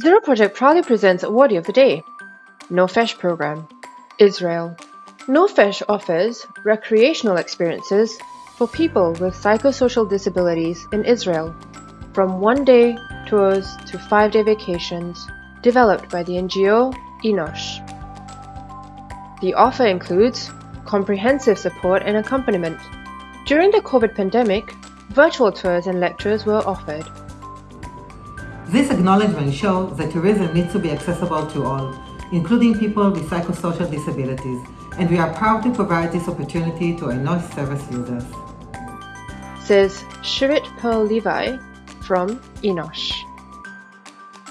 Zero Project proudly presents Awardee of the Day, NoFesh Program, Israel. NoFesh offers recreational experiences for people with psychosocial disabilities in Israel, from one-day tours to five-day vacations, developed by the NGO Enosh. The offer includes comprehensive support and accompaniment. During the COVID pandemic, virtual tours and lectures were offered. This acknowledgement shows that tourism needs to be accessible to all, including people with psychosocial disabilities, and we are proud to provide this opportunity to Enosh service users. Says Shirit Pearl Levi from Enosh.